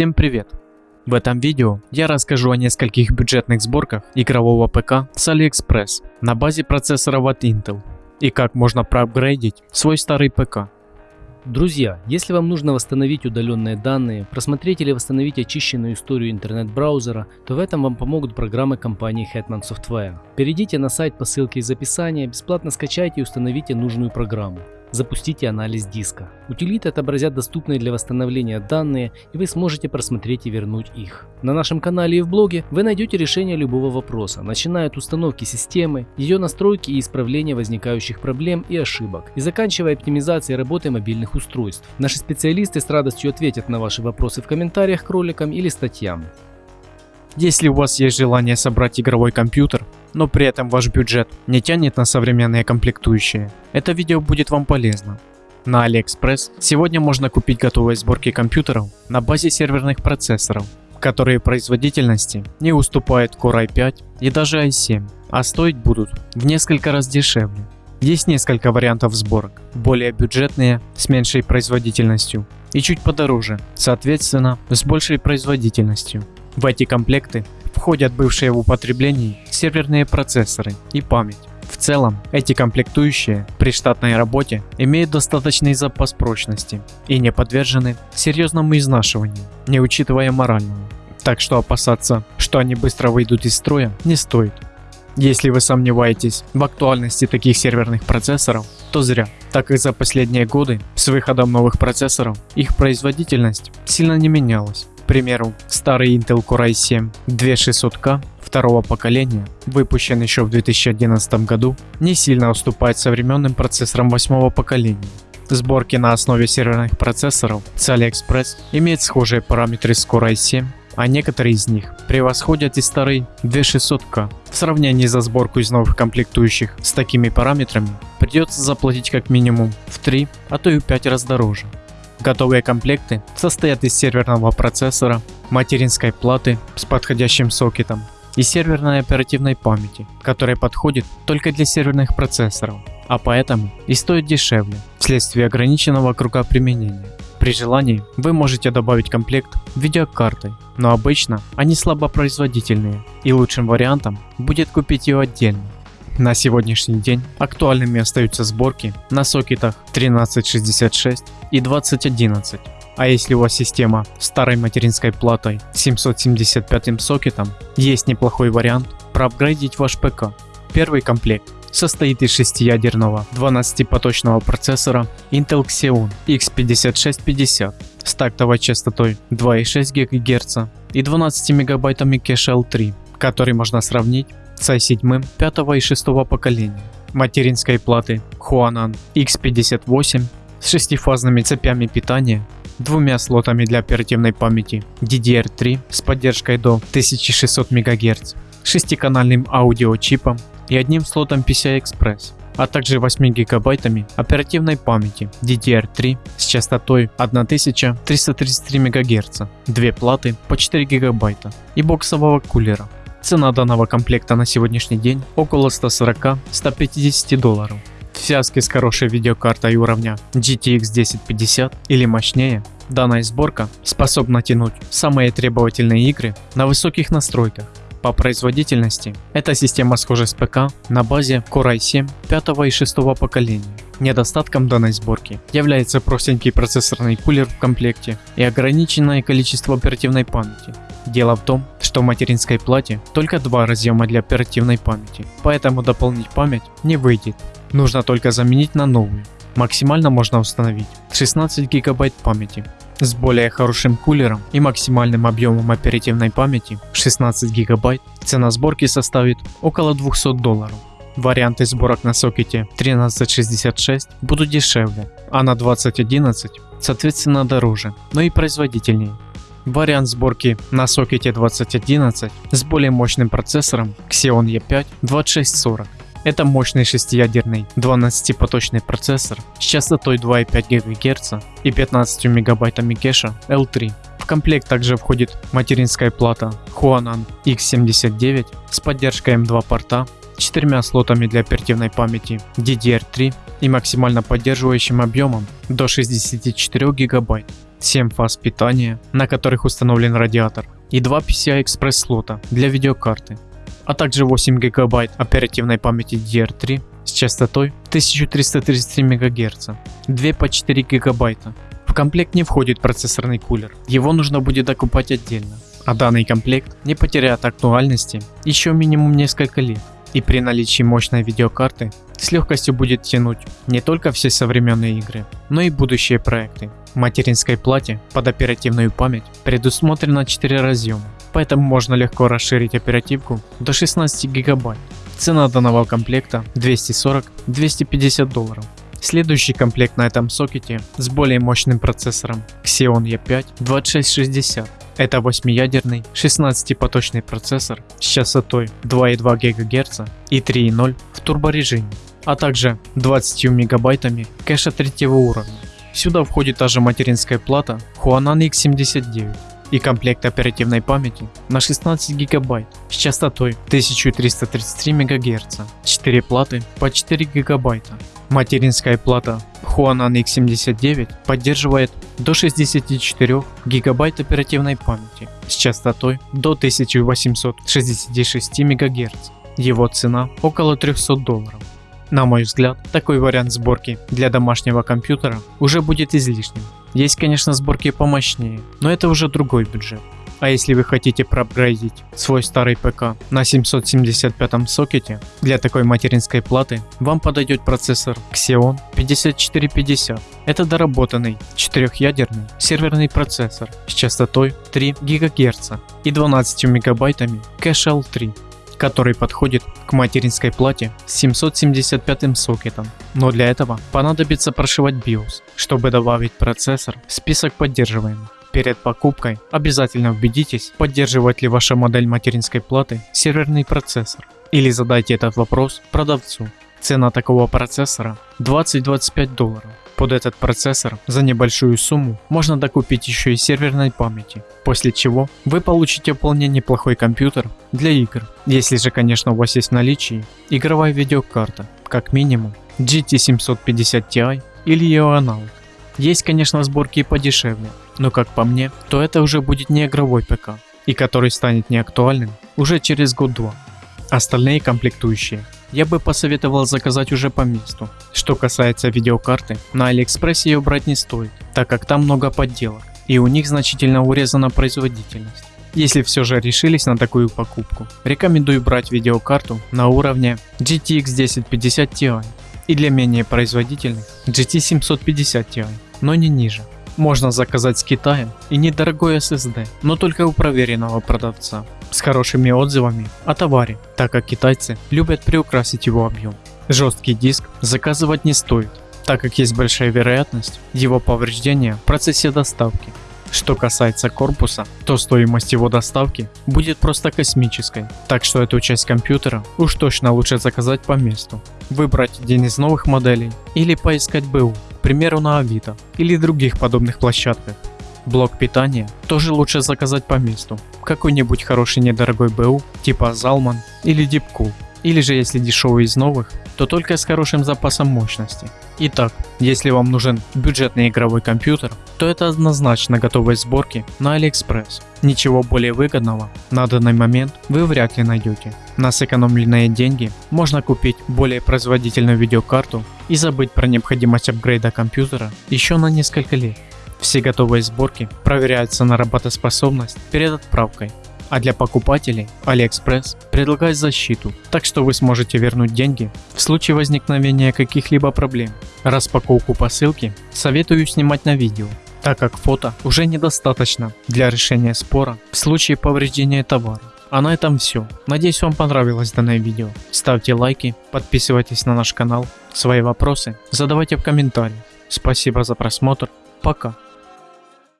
Всем привет! В этом видео я расскажу о нескольких бюджетных сборках игрового ПК с AliExpress на базе процессоров от Intel и как можно проапгрейдить свой старый ПК. Друзья, если вам нужно восстановить удаленные данные, просмотреть или восстановить очищенную историю интернет-браузера, то в этом вам помогут программы компании Hetman Software. Перейдите на сайт по ссылке из описания, бесплатно скачайте и установите нужную программу. Запустите анализ диска. Утилиты отобразят доступные для восстановления данные, и вы сможете просмотреть и вернуть их. На нашем канале и в блоге вы найдете решение любого вопроса, начиная от установки системы, ее настройки и исправления возникающих проблем и ошибок, и заканчивая оптимизацией работы мобильных устройств. Наши специалисты с радостью ответят на ваши вопросы в комментариях к роликам или статьям. Если у вас есть желание собрать игровой компьютер, но при этом ваш бюджет не тянет на современные комплектующие, это видео будет вам полезно. На AliExpress сегодня можно купить готовые сборки компьютеров на базе серверных процессоров, которые производительности не уступают Core i5 и даже i7, а стоить будут в несколько раз дешевле. Есть несколько вариантов сборок, более бюджетные, с меньшей производительностью и чуть подороже, соответственно с большей производительностью. В эти комплекты входят бывшие в употреблении серверные процессоры и память. В целом, эти комплектующие при штатной работе имеют достаточный запас прочности и не подвержены серьезному изнашиванию, не учитывая морального. Так что опасаться, что они быстро выйдут из строя, не стоит. Если вы сомневаетесь в актуальности таких серверных процессоров, то зря, так как за последние годы с выходом новых процессоров их производительность сильно не менялась примеру, старый Intel Core i7 2600K второго поколения, выпущен еще в 2011 году, не сильно уступает современным процессорам восьмого поколения. Сборки на основе серверных процессоров с AliExpress имеют схожие параметры с Core i7, а некоторые из них превосходят и старый 2600K. В сравнении за сборку из новых комплектующих с такими параметрами придется заплатить как минимум в 3, а то и в 5 раз дороже. Готовые комплекты состоят из серверного процессора, материнской платы с подходящим сокетом и серверной оперативной памяти, которая подходит только для серверных процессоров, а поэтому и стоит дешевле вследствие ограниченного круга применения. При желании вы можете добавить комплект видеокартой, но обычно они слабопроизводительные и лучшим вариантом будет купить ее отдельно. На сегодняшний день актуальными остаются сборки на сокетах 1366 и 2011. А если у вас система старой материнской платой 775 сокетом, есть неплохой вариант проапгрейдить ваш ПК. Первый комплект состоит из 6-ядерного 12-поточного процессора Intel Xeon X5650 с тактовой частотой 2,6 ГГц и 12 мегабайтами кэша L3, который можно сравнить с i7 5 и 6 поколения, материнской платы Huanan X58 с шестифазными цепями питания, двумя слотами для оперативной памяти DDR3 с поддержкой до 1600 МГц, шестиканальным аудиочипом и одним слотом PCI-Express, а также 8 гигабайтами оперативной памяти DDR3 с частотой 1333 МГц, две платы по 4 гигабайта и боксового кулера Цена данного комплекта на сегодняшний день около 140-150 долларов. Связке с хорошей видеокартой уровня GTX 1050 или мощнее, данная сборка способна тянуть самые требовательные игры на высоких настройках. По производительности эта система схожа с ПК на базе Core i7 5 и 6 поколения. Недостатком данной сборки является простенький процессорный кулер в комплекте и ограниченное количество оперативной памяти. Дело в том, что в материнской плате только два разъема для оперативной памяти, поэтому дополнить память не выйдет. Нужно только заменить на новую. Максимально можно установить 16 гигабайт памяти. С более хорошим кулером и максимальным объемом оперативной памяти 16 гигабайт цена сборки составит около 200 долларов. Варианты сборок на сокете 1366 будут дешевле, а на 2011 соответственно дороже, но и производительнее. Вариант сборки на сокете 2011 с более мощным процессором Xeon E5 2640. Это мощный шестиядерный 12-поточный процессор с частотой 2,5 ГГц и 15 мегабайтами кэша L3. В комплект также входит материнская плата Huanan X79 с поддержкой M2 порта, четырьмя слотами для оперативной памяти DDR3 и максимально поддерживающим объемом до 64 гигабайт. 7 фаз питания, на которых установлен радиатор, и 2 PCI Express слота для видеокарты, а также 8 гигабайт оперативной памяти DDR3 с частотой 1333 МГц, 2 по 4 гигабайта. В комплект не входит процессорный кулер, его нужно будет докупать отдельно. А данный комплект не потеряет актуальности еще минимум несколько лет и при наличии мощной видеокарты с легкостью будет тянуть не только все современные игры, но и будущие проекты. В материнской плате под оперативную память предусмотрено 4 разъема, поэтому можно легко расширить оперативку до 16 гигабайт. Цена данного комплекта 240-250 долларов. Следующий комплект на этом сокете с более мощным процессором Xeon E5 2660 это 8-ядерный 16-поточный процессор с частотой 2,2 ГГц и 3,0 в турборежиме, а также 20 мегабайтами кэша третьего уровня. Сюда входит также материнская плата Huanan X79 и комплект оперативной памяти на 16 гигабайт с частотой 1333 МГц, 4 платы по 4 гигабайта. Материнская плата Huanan X79 поддерживает до 64 гигабайт оперативной памяти с частотой до 1866 МГц. Его цена около 300 долларов. На мой взгляд, такой вариант сборки для домашнего компьютера уже будет излишним. Есть конечно сборки помощнее, но это уже другой бюджет. А если вы хотите проапгрейдить свой старый ПК на 775 сокете, для такой материнской платы вам подойдет процессор Xeon 5450. Это доработанный 4-ядерный серверный процессор с частотой 3 ГГц и 12 мегабайтами кэша L3 который подходит к материнской плате с 775 сокетом. Но для этого понадобится прошивать BIOS, чтобы добавить процессор в список поддерживаемых. Перед покупкой обязательно убедитесь, поддерживает ли ваша модель материнской платы серверный процессор. Или задайте этот вопрос продавцу. Цена такого процессора 20-25 долларов. Под этот процессор за небольшую сумму можно докупить еще и серверной памяти, после чего вы получите вполне неплохой компьютер для игр. Если же конечно у вас есть в наличии игровая видеокарта, как минимум GT 750 Ti или ее аналог. Есть конечно сборки и подешевле, но как по мне, то это уже будет не игровой ПК, и который станет неактуальным уже через год-два. Остальные комплектующие я бы посоветовал заказать уже по месту. Что касается видеокарты, на Алиэкспрессе ее брать не стоит, так как там много подделок, и у них значительно урезана производительность. Если все же решились на такую покупку, рекомендую брать видеокарту на уровне GTX 1050 Ti и для менее производительных GT 750 Ti, но не ниже. Можно заказать с Китая и недорогой SSD, но только у проверенного продавца, с хорошими отзывами о товаре, так как китайцы любят приукрасить его объем. Жесткий диск заказывать не стоит, так как есть большая вероятность его повреждения в процессе доставки. Что касается корпуса, то стоимость его доставки будет просто космической, так что эту часть компьютера уж точно лучше заказать по месту, выбрать один из новых моделей или поискать БУ к примеру на Авито или других подобных площадках. Блок питания тоже лучше заказать по месту, какой-нибудь хороший недорогой БУ типа Zalman или Deepcool. Или же если дешевый из новых, то только с хорошим запасом мощности. Итак, если вам нужен бюджетный игровой компьютер, то это однозначно готовой сборки на AliExpress. Ничего более выгодного на данный момент вы вряд ли найдете. На сэкономленные деньги можно купить более производительную видеокарту и забыть про необходимость апгрейда компьютера еще на несколько лет. Все готовые сборки проверяются на работоспособность перед отправкой а для покупателей AliExpress предлагает защиту, так что вы сможете вернуть деньги в случае возникновения каких-либо проблем. Распаковку посылки советую снимать на видео, так как фото уже недостаточно для решения спора в случае повреждения товара. А на этом все. Надеюсь вам понравилось данное видео. Ставьте лайки, подписывайтесь на наш канал. Свои вопросы задавайте в комментариях. Спасибо за просмотр. Пока.